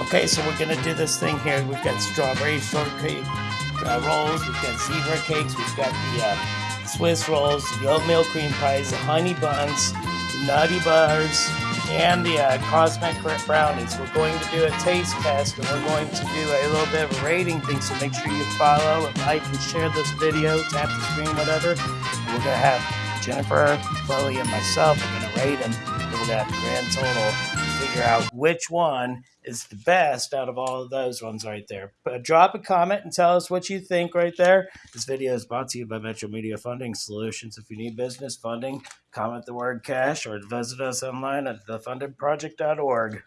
Okay, so we're gonna do this thing here. We've got strawberry shortcake uh, rolls, we've got zebra cakes, we've got the uh, Swiss rolls, the oatmeal cream pies, the honey buns, the nutty bars, and the uh, cosmic brownies. We're going to do a taste test, and we're going to do a little bit of a rating thing. So make sure you follow, and like, and share this video, tap the screen, whatever. And we're gonna have Jennifer, Chloe, and myself. We're gonna rate them. The grand total figure out which one is the best out of all of those ones right there. But drop a comment and tell us what you think right there. This video is brought to you by Metro Media Funding Solutions. If you need business funding, comment the word cash or visit us online at thefundedproject.org.